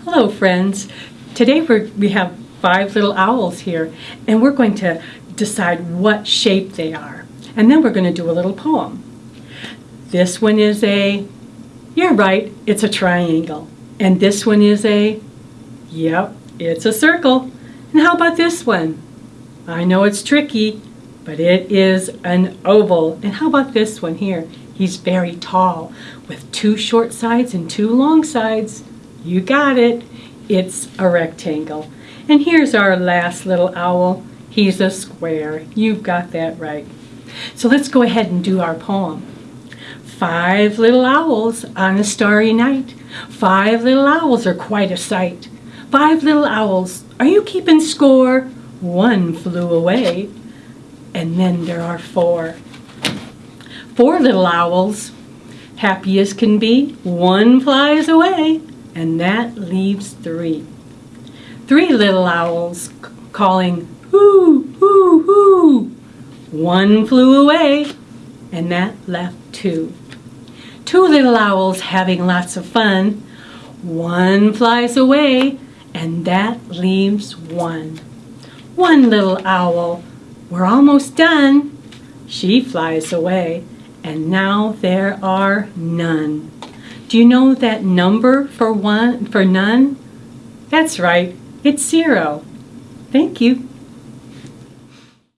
Hello friends. Today we have five little owls here and we're going to decide what shape they are. And then we're going to do a little poem. This one is a, you're right, it's a triangle. And this one is a, yep, it's a circle. And how about this one? I know it's tricky, but it is an oval. And how about this one here? He's very tall with two short sides and two long sides. You got it. It's a rectangle. And here's our last little owl. He's a square. You've got that right. So let's go ahead and do our poem. Five little owls on a starry night. Five little owls are quite a sight. Five little owls, are you keeping score? One flew away. And then there are four. Four little owls, happy as can be, one flies away, and that leaves three. Three little owls calling, hoo, hoo, hoo. One flew away, and that left two. Two little owls having lots of fun. One flies away, and that leaves one. One little owl, we're almost done. She flies away, and now there are none. Do you know that number for one for none? That's right, it's zero. Thank you.